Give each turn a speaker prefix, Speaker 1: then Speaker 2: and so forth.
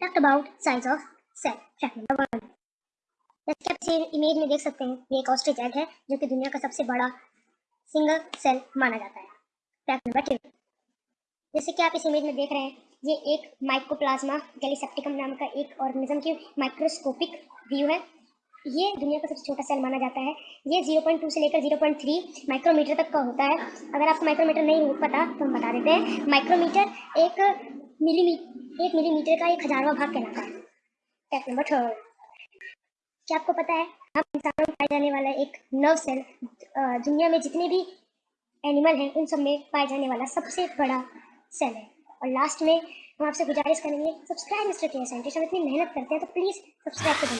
Speaker 1: Talked about size of cell fact number one जैसे आप इस इमेज में देख सकते हैं, ये एक ऑस्ट्रिच एग है, जो कि दुनिया का सबसे बड़ा सिंगल सेल माना जाता है। फैक्ट नंबर टू जैसे कि आप इस इमेज में देख रहे हैं, ये एक माइक्रोप्लाज्मा गैलीसेप्टिकम नाम का एक ऑर्गेनिज्म की माइक्रोस्कोपिक व्यू है। ये दुनिया का सबसे छोटा सेल माना जाता है। ये 0.2 से लेकर 0.3 माइक्रोमीटर तक का होता है। अगर आपको माइक्रोमीटर नहीं पता तो हम बता देते हैं। माइक्रोमीटर एक मिलीमीटर, एक मिलीमीटर का एक हजारवा भाग कहलाता है। फैक्ट नंबर थर्ड क्या आपको पता है, हम इंसानों में पाए जाने वाला एक नर्व सेल दुनिया में जितने भी एनिमल हैं, उन सब में पाए जाने वाला सबसे बड़ा सेल है। और लास्ट में हम आपसे गुजारिश करेंगे सब्सक्राइब मिस्टर के साइंटिस्ट हम इतनी मेहनत करते हैं तो प्लीज़ सब्सक्राइब करें।